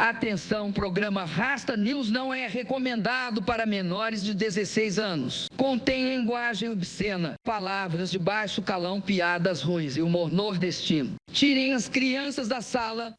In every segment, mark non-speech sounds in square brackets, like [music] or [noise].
Atenção, programa Rasta News não é recomendado para menores de 16 anos. Contém linguagem obscena, palavras de baixo calão, piadas ruins e humor nordestino. Tirem as crianças da sala.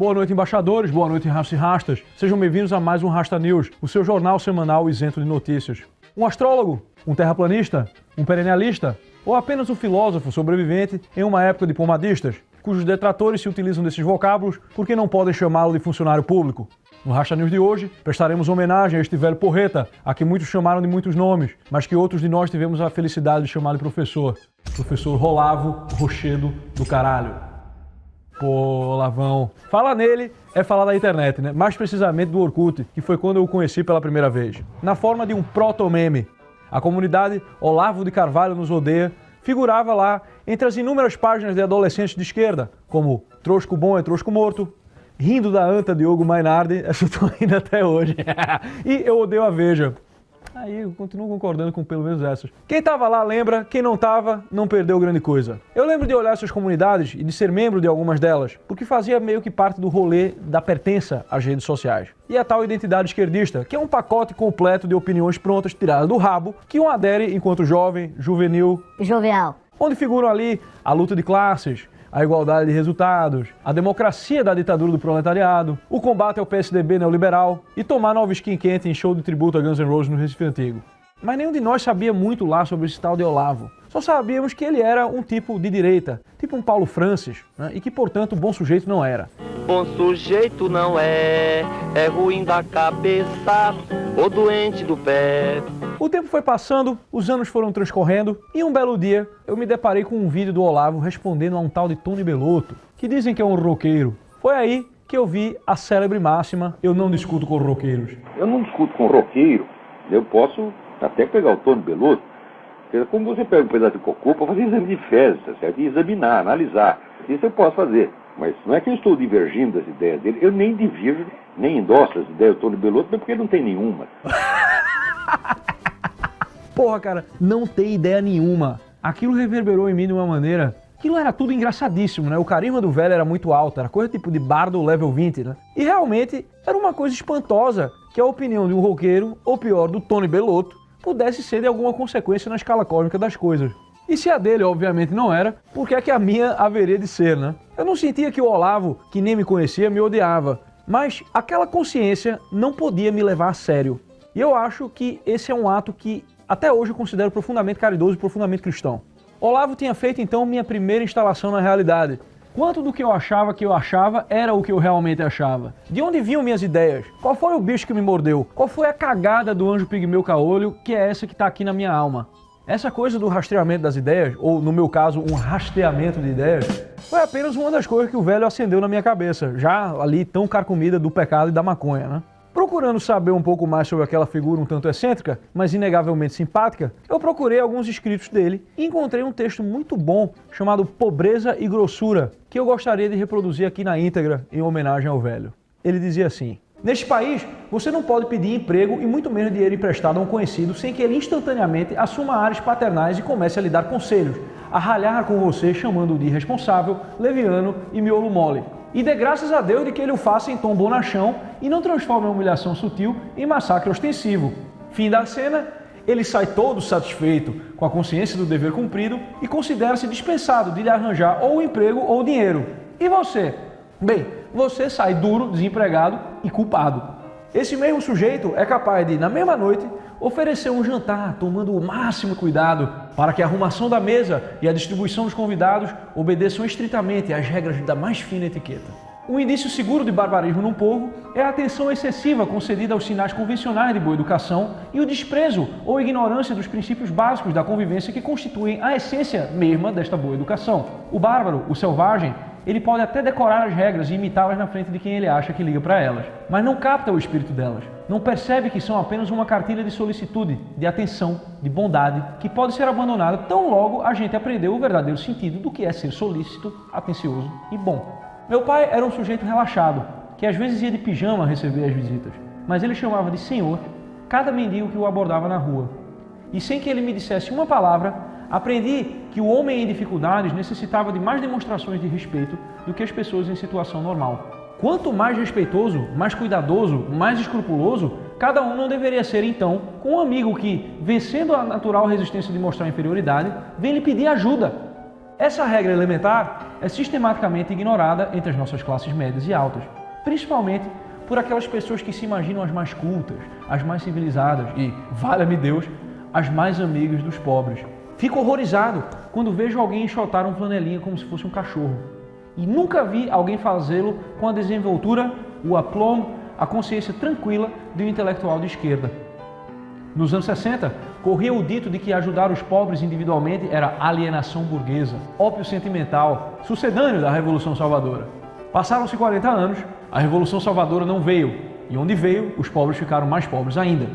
Boa noite, embaixadores. Boa noite, Rastas e Rastas. Sejam bem-vindos a mais um Rasta News, o seu jornal semanal isento de notícias. Um astrólogo, um terraplanista, um perennialista ou apenas um filósofo sobrevivente em uma época de pomadistas, cujos detratores se utilizam desses vocábulos porque não podem chamá-lo de funcionário público. No Racha News de hoje, prestaremos homenagem a este velho porreta, a quem muitos chamaram de muitos nomes, mas que outros de nós tivemos a felicidade de chamar de professor. Professor Rolavo Rochedo do Caralho. Pô, Lavão. Falar nele é falar da internet, né? Mais precisamente do Orkut, que foi quando eu o conheci pela primeira vez. Na forma de um proto-meme. A comunidade Olavo de Carvalho nos odeia figurava lá entre as inúmeras páginas de adolescentes de esquerda, como Trosco Bom é Trosco Morto, Rindo da Anta Diogo Mainardi, [laughs] essa eu tô rindo até hoje, [laughs] e Eu Odeio a Veja, Aí eu continuo concordando com pelo menos essas. Quem tava lá lembra, quem não tava, não perdeu grande coisa. Eu lembro de olhar essas comunidades e de ser membro de algumas delas, porque fazia meio que parte do rolê da pertença às redes sociais. E a tal identidade esquerdista, que é um pacote completo de opiniões prontas tiradas do rabo, que um adere enquanto jovem, juvenil... Jovial. Onde figuram ali a luta de classes, a igualdade de resultados, a democracia da ditadura do proletariado, o combate ao PSDB neoliberal e tomar nova skin quente em show de tributo a Guns N' Roses no Recife Antigo. Mas nenhum de nós sabia muito lá sobre esse tal de Olavo. Só sabíamos que ele era um tipo de direita, tipo um Paulo Francis, né? e que, portanto, bom sujeito não era. Bom sujeito não é, é ruim da cabeça ou doente do pé. O tempo foi passando, os anos foram transcorrendo, e um belo dia eu me deparei com um vídeo do Olavo respondendo a um tal de Tony Belotto, que dizem que é um roqueiro. Foi aí que eu vi a célebre máxima, eu não discuto com roqueiros. Eu não discuto com roqueiro, eu posso até pegar o Tony Belotto, como você pega um pedaço de cocô para fazer exame de fezes, tá certo? E examinar, analisar. Isso eu posso fazer. Mas não é que eu estou divergindo das ideias dele, eu nem divirjo, nem endosso as ideias do Tony Belotto, porque não tem nenhuma. [laughs] Porra, cara, não tem ideia nenhuma. Aquilo reverberou em mim de uma maneira Aquilo era tudo engraçadíssimo, né? O carisma do velho era muito alto, era coisa tipo de bardo level 20, né? E realmente era uma coisa espantosa que a opinião de um roqueiro, ou pior, do Tony Belotto, pudesse ser de alguma consequência na escala cósmica das coisas. E se a dele, obviamente, não era, por que é que a minha haveria de ser, né? Eu não sentia que o Olavo, que nem me conhecia, me odiava, mas aquela consciência não podia me levar a sério. E eu acho que esse é um ato que até hoje eu considero profundamente caridoso e profundamente cristão. Olavo tinha feito então minha primeira instalação na realidade. Quanto do que eu achava que eu achava era o que eu realmente achava? De onde vinham minhas ideias? Qual foi o bicho que me mordeu? Qual foi a cagada do anjo pigmeu caolho que é essa que está aqui na minha alma? Essa coisa do rastreamento das ideias, ou no meu caso, um rasteamento de ideias, foi apenas uma das coisas que o velho acendeu na minha cabeça, já ali tão carcomida do pecado e da maconha, né? Procurando saber um pouco mais sobre aquela figura um tanto excêntrica, mas inegavelmente simpática, eu procurei alguns escritos dele e encontrei um texto muito bom chamado Pobreza e Grossura, que eu gostaria de reproduzir aqui na íntegra em homenagem ao velho. Ele dizia assim, Neste país, você não pode pedir emprego e muito menos dinheiro emprestado a um conhecido sem que ele instantaneamente assuma áreas paternais e comece a lhe dar conselhos, a ralhar com você chamando-o de irresponsável, leviano e miolo mole. E dê graças a Deus de que ele o faça em tom bonachão e não transforme a humilhação sutil em massacre ostensivo. Fim da cena, ele sai todo satisfeito, com a consciência do dever cumprido e considera-se dispensado de lhe arranjar ou emprego ou dinheiro. E você? Bem, você sai duro, desempregado e culpado. Esse mesmo sujeito é capaz de, na mesma noite, oferecer um jantar tomando o máximo cuidado para que a arrumação da mesa e a distribuição dos convidados obedeçam estritamente às regras da mais fina etiqueta. Um indício seguro de barbarismo num povo é a atenção excessiva concedida aos sinais convencionais de boa educação e o desprezo ou ignorância dos princípios básicos da convivência que constituem a essência mesma desta boa educação. O bárbaro, o selvagem, ele pode até decorar as regras e imitá-las na frente de quem ele acha que liga para elas, mas não capta o espírito delas. Não percebe que são apenas uma cartilha de solicitude, de atenção, de bondade, que pode ser abandonada tão logo a gente aprendeu o verdadeiro sentido do que é ser solícito, atencioso e bom. Meu pai era um sujeito relaxado, que às vezes ia de pijama receber as visitas, mas ele chamava de senhor cada mendigo que o abordava na rua. E sem que ele me dissesse uma palavra, aprendi que o homem em dificuldades necessitava de mais demonstrações de respeito do que as pessoas em situação normal. Quanto mais respeitoso, mais cuidadoso, mais escrupuloso, cada um não deveria ser então com um amigo que, vencendo a natural resistência de mostrar inferioridade, vem lhe pedir ajuda essa regra elementar é sistematicamente ignorada entre as nossas classes médias e altas, principalmente por aquelas pessoas que se imaginam as mais cultas, as mais civilizadas e, valha-me Deus, as mais amigas dos pobres. Fico horrorizado quando vejo alguém enxotar um flanelinha como se fosse um cachorro. E nunca vi alguém fazê-lo com a desenvoltura, o aplomb, a consciência tranquila de um intelectual de esquerda. Nos anos 60, corria o dito de que ajudar os pobres individualmente era alienação burguesa, ópio sentimental, sucedâneo da Revolução Salvadora. Passaram-se 40 anos, a Revolução Salvadora não veio, e onde veio, os pobres ficaram mais pobres ainda.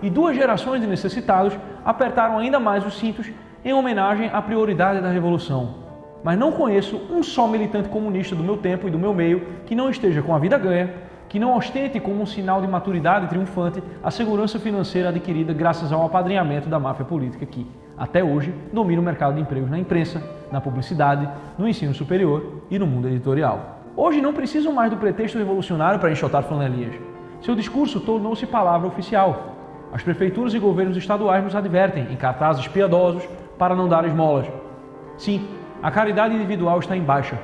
E duas gerações de necessitados apertaram ainda mais os cintos em homenagem à prioridade da Revolução. Mas não conheço um só militante comunista do meu tempo e do meu meio que não esteja com a vida ganha que não ostente como um sinal de maturidade triunfante a segurança financeira adquirida graças ao apadrinhamento da máfia política que, até hoje, domina o mercado de empregos na imprensa, na publicidade, no ensino superior e no mundo editorial. Hoje não precisam mais do pretexto revolucionário para enxotar flanelinhas. Seu discurso tornou-se palavra oficial. As prefeituras e governos estaduais nos advertem, em cartazes piedosos, para não dar esmolas. Sim, a caridade individual está em baixa,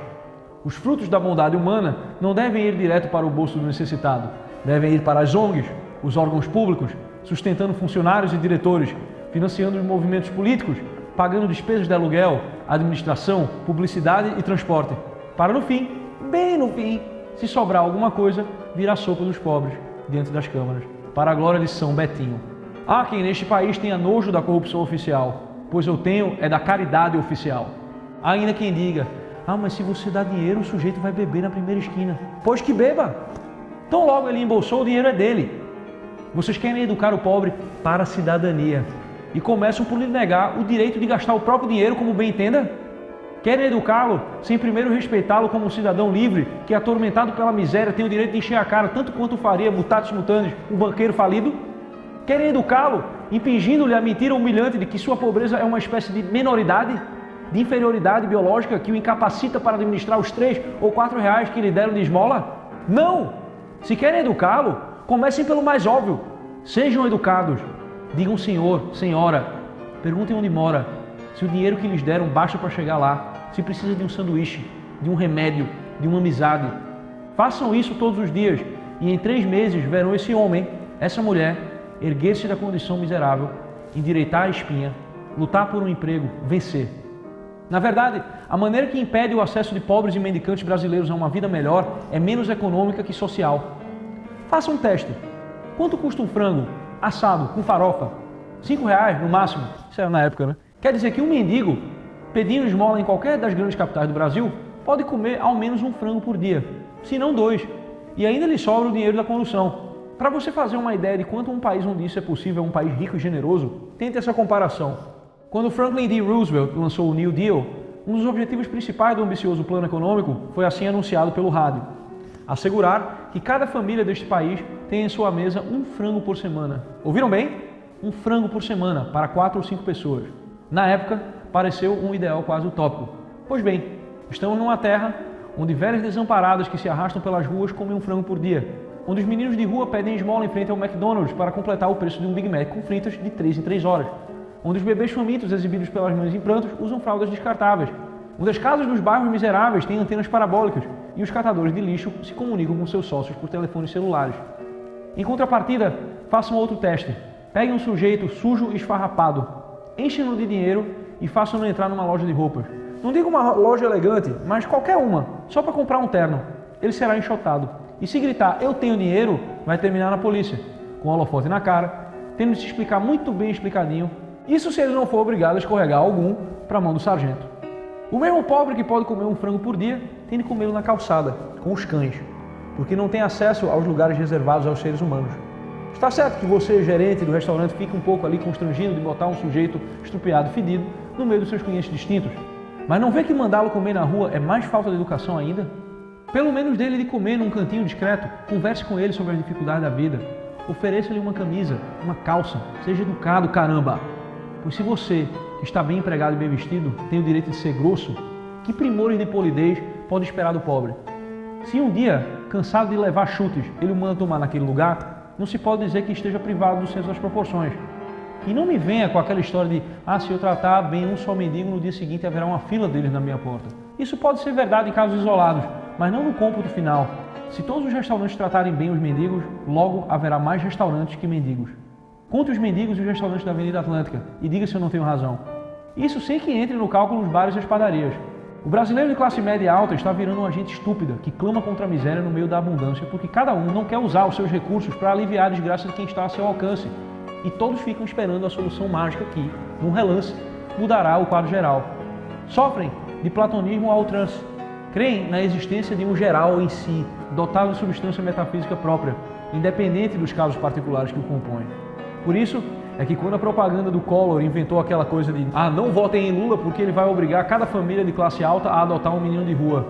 os frutos da bondade humana não devem ir direto para o bolso do necessitado, devem ir para as ONGs, os órgãos públicos, sustentando funcionários e diretores, financiando os movimentos políticos, pagando despesas de aluguel, administração, publicidade e transporte, para no fim, bem no fim, se sobrar alguma coisa, vir a sopa dos pobres diante das câmaras, para a glória de São Betinho. Há quem neste país tenha nojo da corrupção oficial, pois eu tenho é da caridade oficial. Há ainda quem diga, ah, mas se você dá dinheiro, o sujeito vai beber na primeira esquina. Pois que beba. Tão logo ele embolsou, o dinheiro é dele. Vocês querem educar o pobre para a cidadania e começam por lhe negar o direito de gastar o próprio dinheiro como bem entenda? Querem educá-lo sem primeiro respeitá-lo como um cidadão livre que, atormentado pela miséria, tem o direito de encher a cara tanto quanto faria, mutatis mutandis, um banqueiro falido? Querem educá-lo impingindo-lhe a mentira humilhante de que sua pobreza é uma espécie de menoridade? de inferioridade biológica que o incapacita para administrar os três ou quatro reais que lhe deram de esmola? Não! Se querem educá-lo, comecem pelo mais óbvio. Sejam educados. Digam senhor, senhora. Perguntem onde mora. Se o dinheiro que lhes deram basta para chegar lá. Se precisa de um sanduíche, de um remédio, de uma amizade. Façam isso todos os dias e em três meses verão esse homem, essa mulher, erguer-se da condição miserável, endireitar a espinha, lutar por um emprego, vencer. Na verdade, a maneira que impede o acesso de pobres e mendicantes brasileiros a uma vida melhor é menos econômica que social. Faça um teste. Quanto custa um frango assado com farofa? Cinco reais no máximo? Isso era na época, né? Quer dizer que um mendigo, pedindo esmola em qualquer das grandes capitais do Brasil, pode comer ao menos um frango por dia, se não dois. E ainda lhe sobra o dinheiro da condução. Para você fazer uma ideia de quanto um país onde isso é possível é um país rico e generoso, tente essa comparação. Quando Franklin D. Roosevelt lançou o New Deal, um dos objetivos principais do ambicioso plano econômico foi assim anunciado pelo rádio: assegurar que cada família deste país tenha em sua mesa um frango por semana. Ouviram bem? Um frango por semana para quatro ou cinco pessoas. Na época, pareceu um ideal quase utópico. Pois bem, estamos numa terra onde velhas desamparadas que se arrastam pelas ruas comem um frango por dia, onde os meninos de rua pedem esmola em frente ao McDonald's para completar o preço de um Big Mac com fritas de 3 em 3 horas onde os bebês famintos exibidos pelas mães em prantos usam fraldas descartáveis, onde as casas dos bairros miseráveis têm antenas parabólicas e os catadores de lixo se comunicam com seus sócios por telefones celulares. Em contrapartida, façam outro teste. Peguem um sujeito sujo e esfarrapado, enchem-no de dinheiro e façam-no entrar numa loja de roupas. Não digo uma loja elegante, mas qualquer uma, só para comprar um terno. ele será enxotado. E se gritar, eu tenho dinheiro, vai terminar na polícia, com o holofote na cara, tendo de se explicar muito bem explicadinho. Isso se ele não for obrigado a escorregar algum para a mão do sargento. O mesmo pobre que pode comer um frango por dia, tem de comê-lo na calçada, com os cães, porque não tem acesso aos lugares reservados aos seres humanos. Está certo que você, gerente do restaurante, fica um pouco ali constrangido de botar um sujeito estrupiado fedido no meio dos seus clientes distintos. Mas não vê que mandá-lo comer na rua é mais falta de educação ainda? Pelo menos dele de comer num cantinho discreto, converse com ele sobre as dificuldades da vida. Ofereça-lhe uma camisa, uma calça, seja educado, caramba! Pois se você, que está bem empregado e bem vestido, tem o direito de ser grosso, que primores de polidez pode esperar do pobre? Se um dia, cansado de levar chutes, ele o manda tomar naquele lugar, não se pode dizer que esteja privado do senso das proporções. E não me venha com aquela história de, ah, se eu tratar bem um só mendigo, no dia seguinte haverá uma fila deles na minha porta. Isso pode ser verdade em casos isolados, mas não no cômputo final. Se todos os restaurantes tratarem bem os mendigos, logo haverá mais restaurantes que mendigos. Conte os mendigos e os restaurantes da Avenida Atlântica e diga se eu não tenho razão. Isso sem que entre no cálculo os bares e as padarias. O brasileiro de classe média alta está virando uma gente estúpida que clama contra a miséria no meio da abundância porque cada um não quer usar os seus recursos para aliviar a desgraça de quem está a seu alcance. E todos ficam esperando a solução mágica que, num relance, mudará o quadro geral. Sofrem de platonismo ao trance. Creem na existência de um geral em si, dotado de substância metafísica própria, independente dos casos particulares que o compõem. Por isso, é que quando a propaganda do Collor inventou aquela coisa de ah, não votem em Lula porque ele vai obrigar cada família de classe alta a adotar um menino de rua,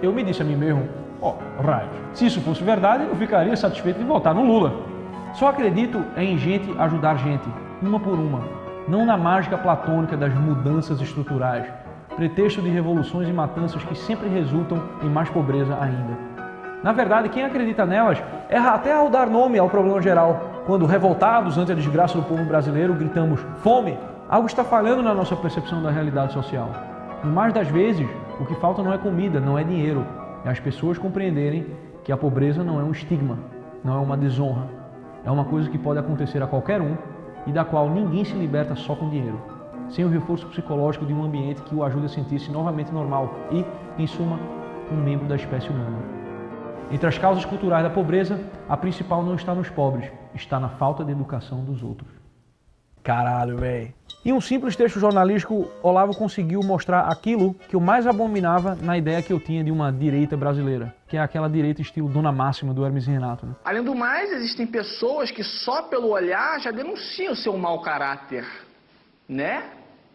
eu me disse a mim mesmo, ó, oh, raio, se isso fosse verdade, eu ficaria satisfeito de votar no Lula. Só acredito em gente ajudar gente, uma por uma, não na mágica platônica das mudanças estruturais, pretexto de revoluções e matanças que sempre resultam em mais pobreza ainda. Na verdade, quem acredita nelas erra até ao dar nome ao problema geral, quando revoltados ante a desgraça do povo brasileiro, gritamos fome, algo está falhando na nossa percepção da realidade social. E mais das vezes, o que falta não é comida, não é dinheiro, é as pessoas compreenderem que a pobreza não é um estigma, não é uma desonra, é uma coisa que pode acontecer a qualquer um e da qual ninguém se liberta só com dinheiro, sem o reforço psicológico de um ambiente que o ajude a sentir-se novamente normal e, em suma, um membro da espécie humana. Entre as causas culturais da pobreza, a principal não está nos pobres, está na falta de educação dos outros. Caralho, velho. Em um simples texto jornalístico, Olavo conseguiu mostrar aquilo que eu mais abominava na ideia que eu tinha de uma direita brasileira, que é aquela direita estilo Dona Máxima do Hermes Renato. Né? Além do mais, existem pessoas que só pelo olhar já denunciam seu mau caráter. Né?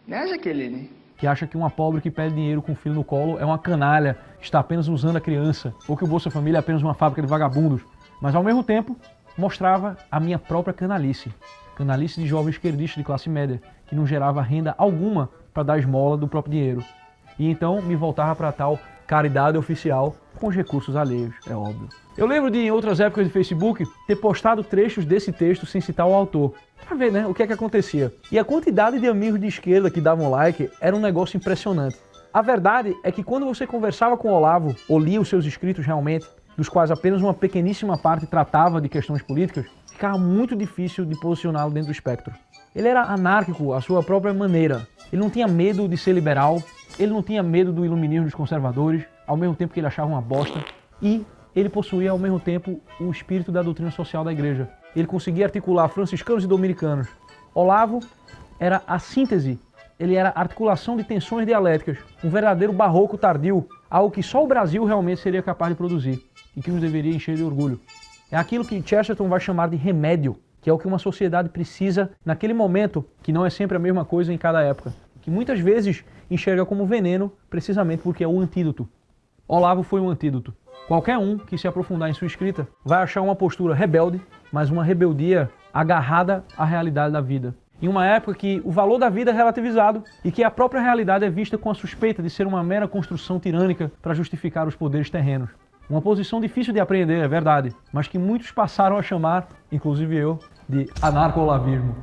Né, Jaqueline? que acha que uma pobre que pede dinheiro com o filho no colo é uma canalha, está apenas usando a criança, ou que o Bolsa Família é apenas uma fábrica de vagabundos. Mas ao mesmo tempo, mostrava a minha própria canalice. Canalice de jovem esquerdista de classe média, que não gerava renda alguma para dar esmola do próprio dinheiro. E então me voltava para tal caridade oficial com os recursos alheios, é óbvio. Eu lembro de, em outras épocas de Facebook, ter postado trechos desse texto sem citar o autor, para ver né, o que é que acontecia. E a quantidade de amigos de esquerda que davam like era um negócio impressionante. A verdade é que quando você conversava com o Olavo, ou lia os seus escritos realmente, dos quais apenas uma pequeníssima parte tratava de questões políticas, ficava muito difícil de posicioná-lo dentro do espectro. Ele era anárquico à sua própria maneira. Ele não tinha medo de ser liberal, ele não tinha medo do iluminismo dos conservadores, ao mesmo tempo que ele achava uma bosta, e ele possuía ao mesmo tempo o espírito da doutrina social da igreja. Ele conseguia articular franciscanos e dominicanos. Olavo era a síntese, ele era a articulação de tensões dialéticas, um verdadeiro barroco tardio, algo que só o Brasil realmente seria capaz de produzir e que nos deveria encher de orgulho. É aquilo que Chesterton vai chamar de remédio, que é o que uma sociedade precisa naquele momento, que não é sempre a mesma coisa em cada época, que muitas vezes enxerga como veneno precisamente porque é o antídoto. Olavo foi um antídoto. Qualquer um que se aprofundar em sua escrita vai achar uma postura rebelde, mas uma rebeldia agarrada à realidade da vida. Em uma época que o valor da vida é relativizado e que a própria realidade é vista com a suspeita de ser uma mera construção tirânica para justificar os poderes terrenos. Uma posição difícil de aprender, é verdade, mas que muitos passaram a chamar, inclusive eu, de anarco-olavismo.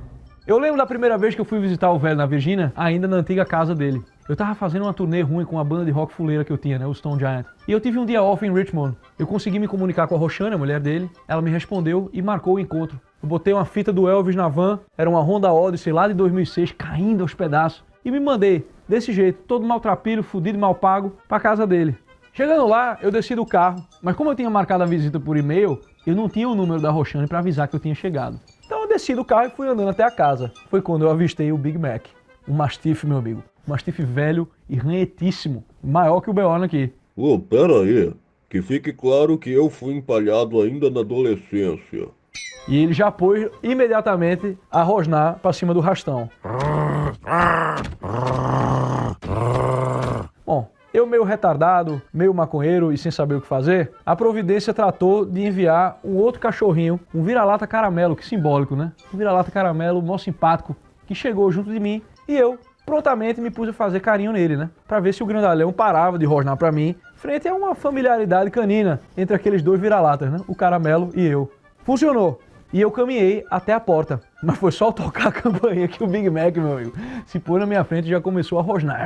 Eu lembro da primeira vez que eu fui visitar o velho na Virgínia, ainda na antiga casa dele. Eu tava fazendo uma turnê ruim com a banda de rock fuleira que eu tinha, né, o Stone Giant. E eu tive um dia off em Richmond. Eu consegui me comunicar com a Roxane, a mulher dele. Ela me respondeu e marcou o encontro. Eu botei uma fita do Elvis na van, era uma Honda Odyssey lá de 2006, caindo aos pedaços. E me mandei, desse jeito, todo maltrapilho, fudido e mal pago, pra casa dele. Chegando lá, eu desci do carro, mas como eu tinha marcado a visita por e-mail, eu não tinha o número da Roxane para avisar que eu tinha chegado. Então eu desci do carro e fui andando até a casa. Foi quando eu avistei o Big Mac, um Mastiff, meu amigo. Um Mastiff velho e ranhetíssimo, maior que o Beorn aqui. Ô, oh, pera aí, que fique claro que eu fui empalhado ainda na adolescência. E ele já pôs imediatamente a rosnar para cima do rastão. Bom, eu meio retardado, meio maconheiro e sem saber o que fazer, a providência tratou de enviar um outro cachorrinho, um vira-lata caramelo, que simbólico, né? Um vira-lata caramelo mó simpático, que chegou junto de mim e eu prontamente me pus a fazer carinho nele, né? Pra ver se o grandalhão parava de rosnar pra mim, frente a uma familiaridade canina entre aqueles dois vira-latas, né? O caramelo e eu. Funcionou. E eu caminhei até a porta. Mas foi só tocar a [laughs] campainha que o Big Mac, meu amigo, se pôs na minha frente e já começou a rosnar.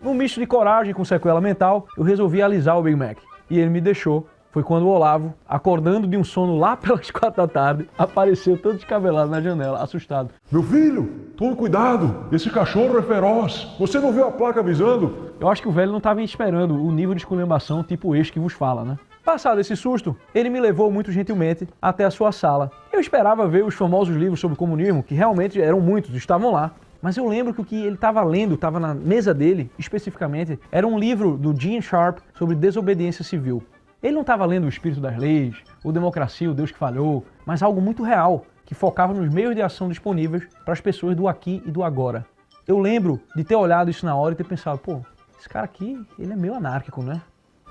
Num misto de coragem com sequela mental, eu resolvi alisar o Big Mac. E ele me deixou foi quando o Olavo, acordando de um sono lá [laughs] pelas quatro da tarde, apareceu todo descabelado na janela, assustado. Meu filho, tome cuidado, esse cachorro é feroz. Você não viu a placa avisando? Eu acho que o velho não estava esperando o nível de esculhambação tipo este que vos fala, né? Passado esse susto, ele me levou muito gentilmente até a sua sala. Eu esperava ver os famosos livros sobre comunismo, que realmente eram muitos, estavam lá. Mas eu lembro que o que ele estava lendo, estava na mesa dele, especificamente, era um livro do Gene Sharp sobre desobediência civil. Ele não estava lendo o espírito das leis, o democracia, o Deus que falhou, mas algo muito real, que focava nos meios de ação disponíveis para as pessoas do aqui e do agora. Eu lembro de ter olhado isso na hora e ter pensado, pô, esse cara aqui, ele é meio anárquico, né?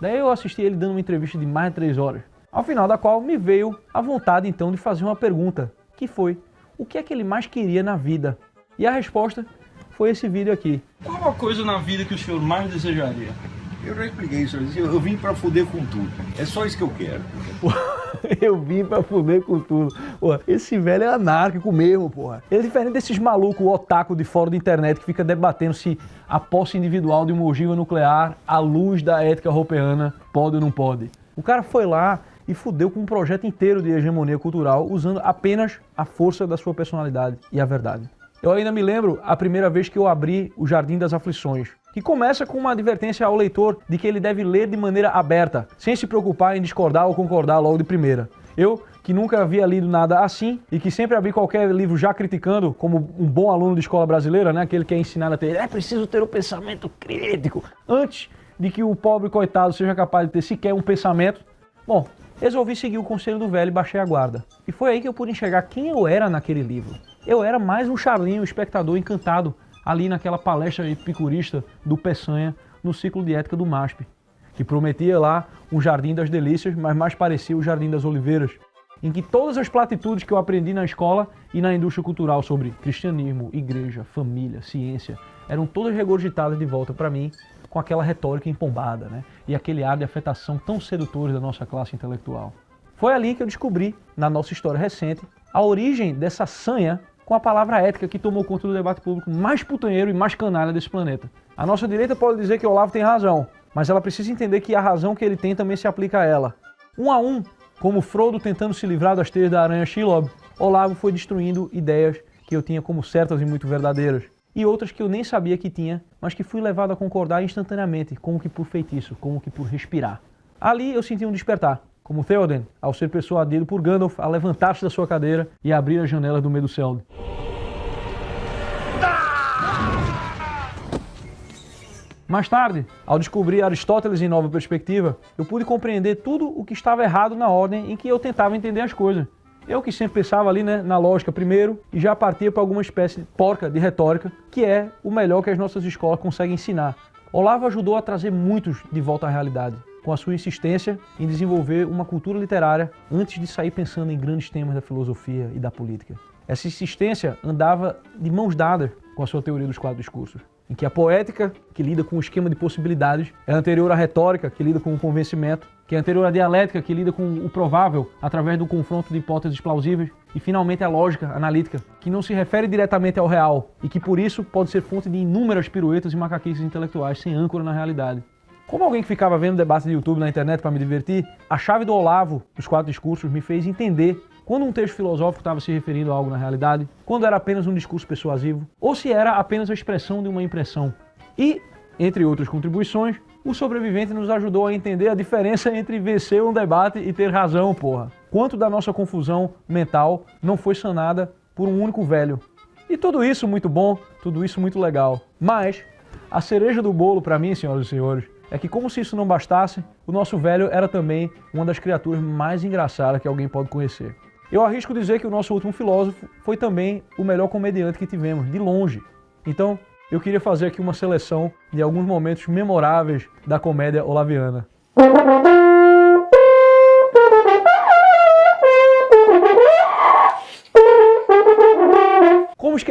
Daí eu assisti ele dando uma entrevista de mais de três horas, ao final da qual me veio a vontade então de fazer uma pergunta, que foi, o que é que ele mais queria na vida? E a resposta foi esse vídeo aqui. Qual a coisa na vida que o senhor mais desejaria? Eu já expliquei isso, eu vim pra fuder com tudo. É só isso que eu quero. [laughs] eu vim pra fuder com tudo. Esse velho é anárquico mesmo, porra. Ele é diferente desses malucos otaku de fora da internet que fica debatendo se a posse individual de uma ogiva nuclear, à luz da ética europeana, pode ou não pode. O cara foi lá e fudeu com um projeto inteiro de hegemonia cultural usando apenas a força da sua personalidade e a verdade. Eu ainda me lembro a primeira vez que eu abri o Jardim das Aflições, que começa com uma advertência ao leitor de que ele deve ler de maneira aberta, sem se preocupar em discordar ou concordar logo de primeira. Eu, que nunca havia lido nada assim e que sempre abri qualquer livro já criticando, como um bom aluno de escola brasileira, né, aquele que é ensinado a ter, é preciso ter um pensamento crítico, antes de que o pobre coitado seja capaz de ter sequer um pensamento. Bom, resolvi seguir o conselho do velho e baixei a guarda. E foi aí que eu pude enxergar quem eu era naquele livro. Eu era mais um charlinho, espectador encantado ali naquela palestra epicurista do Peçanha no ciclo de ética do MASP, que prometia lá um jardim das delícias, mas mais parecia o jardim das oliveiras, em que todas as platitudes que eu aprendi na escola e na indústria cultural sobre cristianismo, igreja, família, ciência, eram todas regurgitadas de volta para mim com aquela retórica empombada, né? E aquele ar de afetação tão sedutores da nossa classe intelectual. Foi ali que eu descobri, na nossa história recente, a origem dessa sanha com a palavra ética que tomou conta do debate público mais putanheiro e mais canalha desse planeta. A nossa direita pode dizer que Olavo tem razão, mas ela precisa entender que a razão que ele tem também se aplica a ela. Um a um, como Frodo tentando se livrar das teias da aranha Shelob, Olavo foi destruindo ideias que eu tinha como certas e muito verdadeiras, e outras que eu nem sabia que tinha, mas que fui levado a concordar instantaneamente, como que por feitiço, como que por respirar. Ali eu senti um despertar como Theoden, ao ser persuadido por Gandalf a levantar-se da sua cadeira e abrir as janelas do Meduseld. Mais tarde, ao descobrir Aristóteles em nova perspectiva, eu pude compreender tudo o que estava errado na ordem em que eu tentava entender as coisas. Eu que sempre pensava ali né, na lógica primeiro e já partia para alguma espécie de porca de retórica, que é o melhor que as nossas escolas conseguem ensinar. Olavo ajudou a trazer muitos de volta à realidade com a sua insistência em desenvolver uma cultura literária antes de sair pensando em grandes temas da filosofia e da política. Essa insistência andava de mãos dadas com a sua teoria dos quatro discursos, em que a poética, que lida com o esquema de possibilidades, é anterior à retórica, que lida com o convencimento, que é anterior à dialética, que lida com o provável através do confronto de hipóteses plausíveis, e finalmente a lógica analítica, que não se refere diretamente ao real e que por isso pode ser fonte de inúmeras piruetas e macaquices intelectuais sem âncora na realidade. Como alguém que ficava vendo debate de YouTube na internet para me divertir, a chave do Olavo dos quatro discursos me fez entender quando um texto filosófico estava se referindo a algo na realidade, quando era apenas um discurso persuasivo, ou se era apenas a expressão de uma impressão. E, entre outras contribuições, o sobrevivente nos ajudou a entender a diferença entre vencer um debate e ter razão, porra. Quanto da nossa confusão mental não foi sanada por um único velho. E tudo isso muito bom, tudo isso muito legal. Mas, a cereja do bolo para mim, senhoras e senhores, é que como se isso não bastasse, o nosso velho era também uma das criaturas mais engraçadas que alguém pode conhecer. Eu arrisco dizer que o nosso último filósofo foi também o melhor comediante que tivemos, de longe. Então, eu queria fazer aqui uma seleção de alguns momentos memoráveis da comédia olaviana.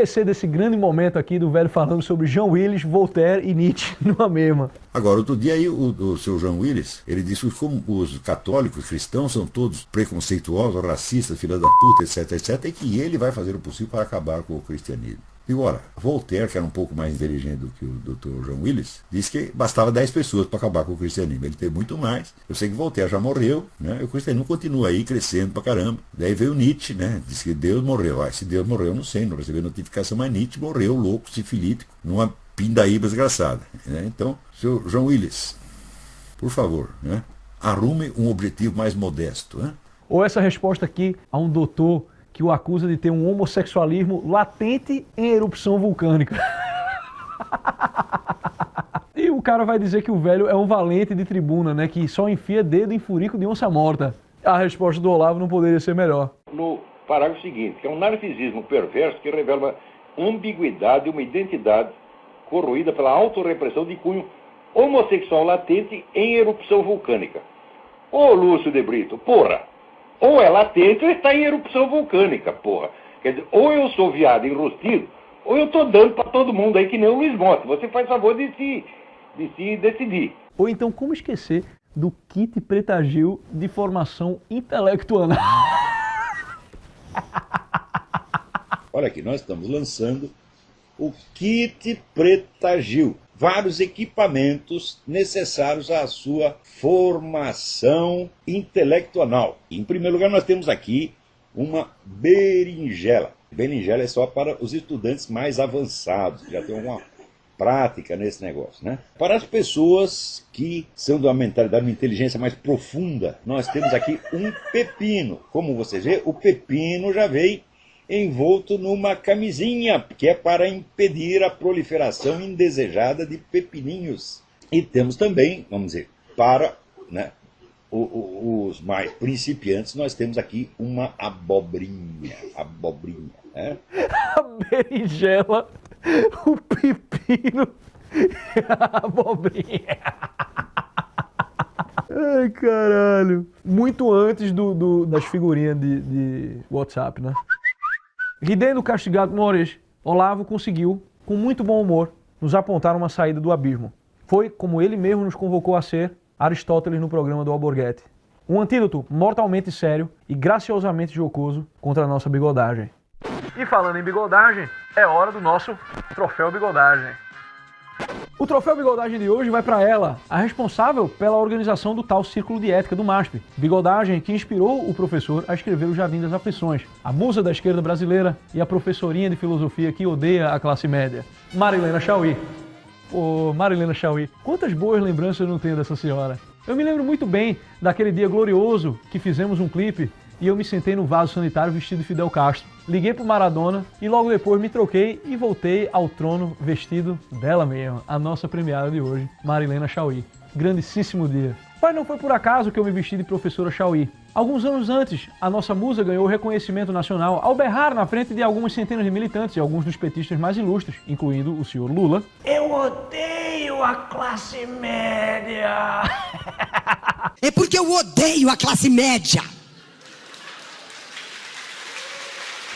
Esquecer desse grande momento aqui do velho falando sobre Jean Willis, Voltaire e Nietzsche [laughs] numa mesma? Agora, outro dia aí, o, o seu Jean Willis, ele disse que como os católicos, cristãos, são todos preconceituosos, racistas, filha da puta, etc, etc, e que ele vai fazer o possível para acabar com o cristianismo. E ora, Voltaire, que era um pouco mais inteligente do que o Dr. John Willis, disse que bastava 10 pessoas para acabar com o cristianismo. Ele teve muito mais. Eu sei que Voltaire já morreu, né? E o cristianismo continua aí crescendo pra caramba. Daí veio Nietzsche, né? Disse que Deus morreu. Ah, se Deus morreu, eu não sei, não recebi notificação, mas Nietzsche morreu louco, sifilítico, numa pindaíba desgraçada. Né? Então, seu João Willis, por favor, né? arrume um objetivo mais modesto. Né? Ou essa resposta aqui a um doutor que o acusa de ter um homossexualismo latente em erupção vulcânica. [laughs] e o cara vai dizer que o velho é um valente de tribuna, né? Que só enfia dedo em furico de onça morta. A resposta do Olavo não poderia ser melhor. No parágrafo seguinte, que é um narcisismo perverso que revela uma ambiguidade, uma identidade corroída pela autorrepressão de cunho homossexual latente em erupção vulcânica. Ô Lúcio de Brito, porra! Ou é latente ou está em erupção vulcânica, porra. Quer dizer, ou eu sou viado enrostido, ou eu estou dando para todo mundo aí que nem o Luiz Monte. Você faz favor de se, de se decidir. Ou então, como esquecer do kit Preta Gil de formação intelectual? [laughs] Olha aqui, nós estamos lançando o kit Preta Gil vários equipamentos necessários à sua formação intelectual. Em primeiro lugar, nós temos aqui uma berinjela. Berinjela é só para os estudantes mais avançados, que já tem uma prática nesse negócio. Né? Para as pessoas que são de uma mentalidade, uma inteligência mais profunda, nós temos aqui um pepino. Como você vê, o pepino já veio envolto numa camisinha, que é para impedir a proliferação indesejada de pepininhos. E temos também, vamos dizer, para né, os mais principiantes, nós temos aqui uma abobrinha. Abobrinha. Né? [laughs] A berinjela, o pepino a abobrinha. [laughs] Ai, caralho. Muito antes do, do das figurinhas de, de WhatsApp, né? Ridendo castigado Mores, Olavo conseguiu, com muito bom humor, nos apontar uma saída do abismo. Foi, como ele mesmo nos convocou a ser, Aristóteles no programa do Alborguete. Um antídoto mortalmente sério e graciosamente jocoso contra a nossa bigodagem. E falando em bigodagem, é hora do nosso troféu bigodagem. O troféu Bigodagem de hoje vai para ela, a responsável pela organização do tal Círculo de Ética do MASP. Bigodagem que inspirou o professor a escrever O Jardim das Aflições, a musa da esquerda brasileira e a professorinha de filosofia que odeia a classe média, Marilena Chauí. Ô, Marilena Chauí, quantas boas lembranças eu não tenho dessa senhora. Eu me lembro muito bem daquele dia glorioso que fizemos um clipe e eu me sentei no vaso sanitário vestido de Fidel Castro. Liguei pro Maradona e logo depois me troquei e voltei ao trono vestido dela mesma, a nossa premiada de hoje, Marilena Chauí. Grandíssimo dia. Mas não foi por acaso que eu me vesti de professora Chauí. Alguns anos antes, a nossa musa ganhou reconhecimento nacional ao berrar na frente de algumas centenas de militantes e alguns dos petistas mais ilustres, incluindo o senhor Lula. Eu odeio a classe média! [laughs] é porque eu odeio a classe média!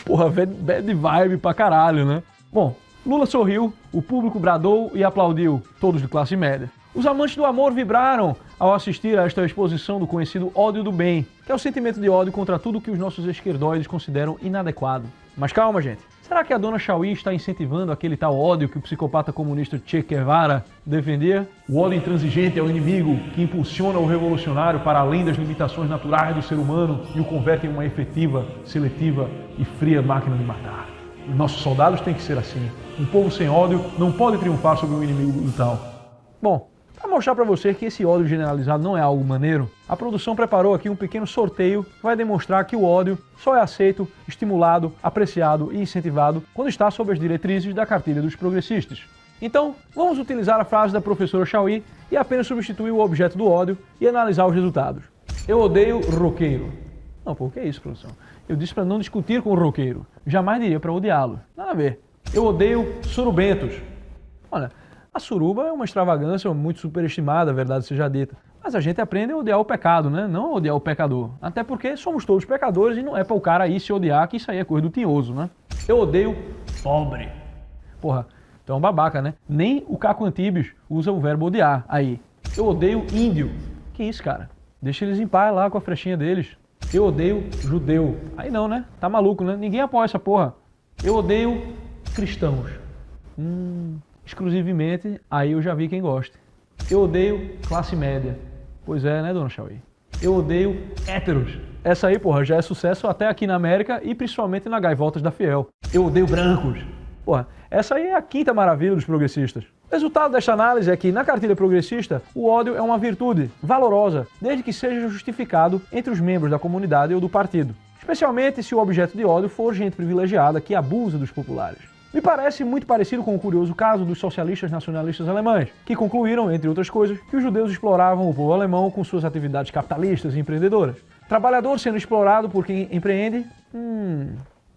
Porra, bad vibe pra caralho, né? Bom, Lula sorriu, o público bradou e aplaudiu, todos de classe média. Os amantes do amor vibraram ao assistir a esta exposição do conhecido ódio do bem, que é o sentimento de ódio contra tudo que os nossos esquerdoides consideram inadequado. Mas calma, gente. Será que a dona Chauí está incentivando aquele tal ódio que o psicopata comunista Che Guevara defendia? O ódio intransigente é o inimigo que impulsiona o revolucionário para além das limitações naturais do ser humano e o converte em uma efetiva, seletiva e fria máquina de matar. Os nossos soldados têm que ser assim. Um povo sem ódio não pode triunfar sobre um inimigo brutal. Bom, para mostrar para você que esse ódio generalizado não é algo maneiro, a produção preparou aqui um pequeno sorteio que vai demonstrar que o ódio só é aceito, estimulado, apreciado e incentivado quando está sob as diretrizes da cartilha dos progressistas. Então, vamos utilizar a frase da professora Chauí e apenas substituir o objeto do ódio e analisar os resultados. Eu odeio roqueiro. Não, pô, que é isso, produção? Eu disse para não discutir com o roqueiro. Jamais diria para odiá-lo. Nada a ver. Eu odeio surubentos. Olha, a suruba é uma extravagância muito superestimada, a verdade seja dita. Mas a gente aprende a odiar o pecado, né? Não a odiar o pecador. Até porque somos todos pecadores e não é para o cara aí se odiar, que isso aí é coisa do tinhoso, né? Eu odeio pobre. Porra, então é um babaca, né? Nem o Caco Antibes usa o verbo odiar aí. Eu odeio índio. Que isso, cara? Deixa eles em paz lá com a frechinha deles. Eu odeio judeu. Aí não, né? Tá maluco, né? Ninguém apoia essa porra. Eu odeio cristãos. Hum, exclusivamente, aí eu já vi quem gosta. Eu odeio classe média. Pois é, né, dona Chauí? Eu odeio héteros. Essa aí, porra, já é sucesso até aqui na América e principalmente na Gaivotas da Fiel. Eu odeio brancos. Porra, essa aí é a quinta maravilha dos progressistas. O resultado desta análise é que, na cartilha progressista, o ódio é uma virtude valorosa, desde que seja justificado entre os membros da comunidade ou do partido. Especialmente se o objeto de ódio for gente privilegiada que abusa dos populares. Me parece muito parecido com o curioso caso dos socialistas nacionalistas alemães, que concluíram, entre outras coisas, que os judeus exploravam o povo alemão com suas atividades capitalistas e empreendedoras. Trabalhador sendo explorado por quem empreende? Hum,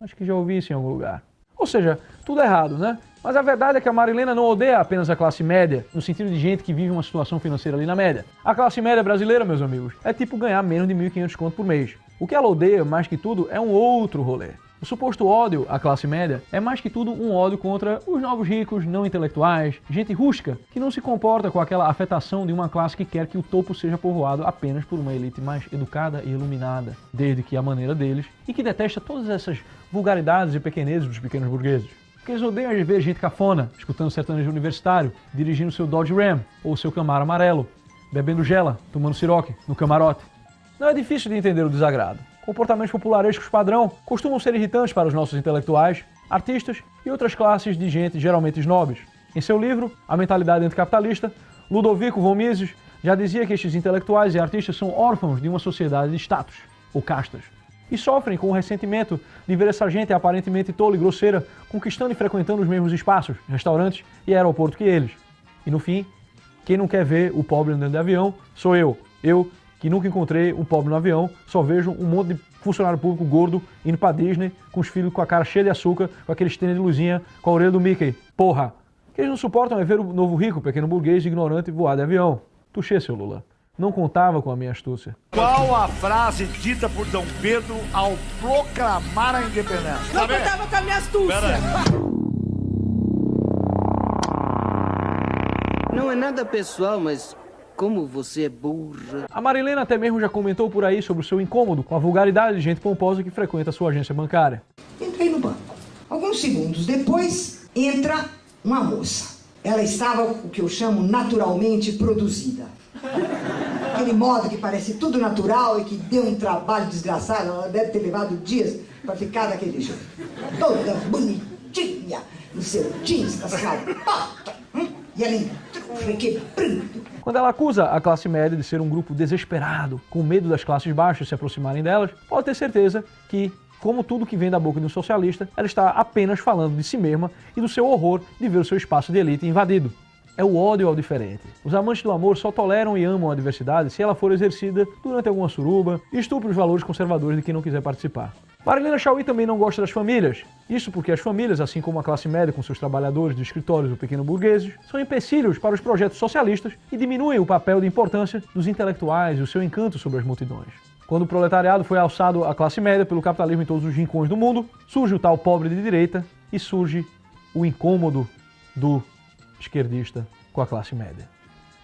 acho que já ouvi isso em algum lugar. Ou seja, tudo errado, né? Mas a verdade é que a Marilena não odeia apenas a classe média, no sentido de gente que vive uma situação financeira ali na média. A classe média brasileira, meus amigos, é tipo ganhar menos de 1.500 conto por mês. O que ela odeia, mais que tudo, é um outro rolê. O suposto ódio à classe média é mais que tudo um ódio contra os novos ricos, não intelectuais, gente rústica, que não se comporta com aquela afetação de uma classe que quer que o topo seja povoado apenas por uma elite mais educada e iluminada, desde que a maneira deles, e que detesta todas essas vulgaridades e pequenezes dos pequenos burgueses. Porque eles odeiam ver gente cafona, escutando sertanejo universitário, dirigindo seu Dodge Ram ou seu Camaro amarelo, bebendo gela, tomando siroque no camarote. Não é difícil de entender o desagrado comportamentos popularescos padrão costumam ser irritantes para os nossos intelectuais, artistas e outras classes de gente geralmente snobs. Em seu livro, A Mentalidade Anticapitalista, Ludovico von Mises já dizia que estes intelectuais e artistas são órfãos de uma sociedade de status, ou castas, e sofrem com o ressentimento de ver essa gente aparentemente tola e grosseira conquistando e frequentando os mesmos espaços, restaurantes e aeroporto que eles. E no fim, quem não quer ver o pobre andando de avião sou eu. Eu que nunca encontrei um pobre no avião, só vejo um monte de funcionário público gordo indo pra Disney com os filhos com a cara cheia de açúcar, com aqueles tênis de luzinha, com a orelha do Mickey. Porra! O que eles não suportam é ver o novo rico, pequeno burguês, ignorante voar de avião. Tuxê, seu Lula. Não contava com a minha astúcia. Qual a frase dita por Dom Pedro ao proclamar a independência? Não contava com a minha astúcia. Não é nada pessoal, mas como você é burra. A Marilena até mesmo já comentou por aí sobre o seu incômodo com a vulgaridade de gente pomposa que frequenta a sua agência bancária. Entrei no banco. Alguns segundos depois, entra uma moça. Ela estava o que eu chamo naturalmente produzida. Aquele modo que parece tudo natural e que deu um trabalho desgraçado. Ela deve ter levado dias para ficar daquele jeito. Toda bonitinha, no seu jeans com as hum? E ela quando ela acusa a classe média de ser um grupo desesperado, com medo das classes baixas se aproximarem delas, pode ter certeza que como tudo que vem da boca de um socialista, ela está apenas falando de si mesma e do seu horror de ver o seu espaço de elite invadido. É o ódio ao diferente. Os amantes do amor só toleram e amam a diversidade se ela for exercida durante alguma suruba e estupre os valores conservadores de quem não quiser participar. Marilena Chauí também não gosta das famílias. Isso porque as famílias, assim como a classe média com seus trabalhadores de escritórios ou pequeno burgueses, são empecilhos para os projetos socialistas e diminuem o papel de importância dos intelectuais e o seu encanto sobre as multidões. Quando o proletariado foi alçado à classe média pelo capitalismo em todos os rincões do mundo, surge o tal pobre de direita e surge o incômodo do esquerdista com a classe média.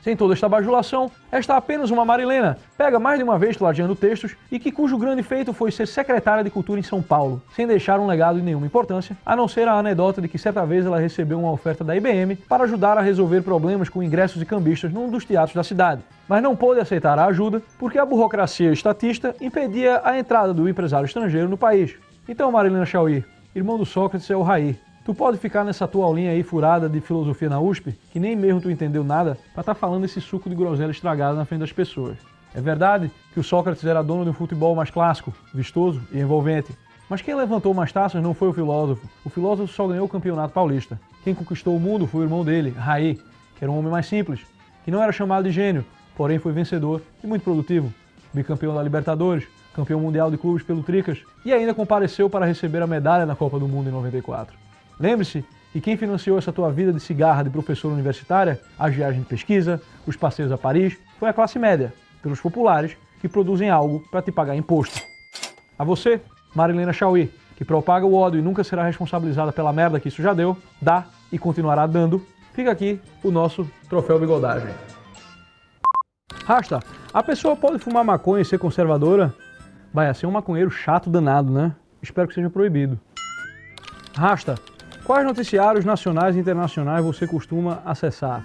Sem toda esta bajulação, esta apenas uma Marilena, pega mais de uma vez plagiando textos e que cujo grande feito foi ser secretária de cultura em São Paulo, sem deixar um legado de nenhuma importância, a não ser a anedota de que certa vez ela recebeu uma oferta da IBM para ajudar a resolver problemas com ingressos e cambistas num dos teatros da cidade. Mas não pôde aceitar a ajuda porque a burocracia estatista impedia a entrada do empresário estrangeiro no país. Então, Marilena Chauí, irmão do Sócrates é o Raí, Tu pode ficar nessa tua aulinha aí furada de filosofia na USP, que nem mesmo tu entendeu nada, para estar tá falando esse suco de groselha estragado na frente das pessoas. É verdade que o Sócrates era dono de um futebol mais clássico, vistoso e envolvente. Mas quem levantou mais taças não foi o filósofo. O filósofo só ganhou o campeonato paulista. Quem conquistou o mundo foi o irmão dele, Raí, que era um homem mais simples, que não era chamado de gênio, porém foi vencedor e muito produtivo. Bicampeão da Libertadores, campeão mundial de clubes pelo Tricas e ainda compareceu para receber a medalha na Copa do Mundo em 94. Lembre-se que quem financiou essa tua vida de cigarra de professor universitária, as viagens de pesquisa, os passeios a Paris, foi a classe média, pelos populares, que produzem algo para te pagar imposto. A você, Marilena Chauí, que propaga o ódio e nunca será responsabilizada pela merda que isso já deu, dá e continuará dando, fica aqui o nosso troféu bigodagem. Rasta, a pessoa pode fumar maconha e ser conservadora? Vai ser um maconheiro chato danado, né? Espero que seja proibido. Rasta, Quais noticiários nacionais e internacionais você costuma acessar?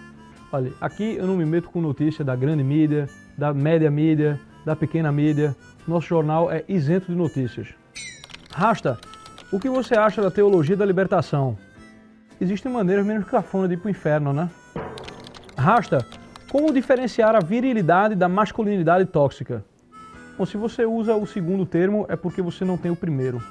Olha, aqui eu não me meto com notícia da grande mídia, da média mídia, da pequena mídia. Nosso jornal é isento de notícias. Rasta, o que você acha da teologia da libertação? Existem maneiras menos cafona de ir pro inferno, né? Rasta, como diferenciar a virilidade da masculinidade tóxica? Bom, se você usa o segundo termo é porque você não tem o primeiro.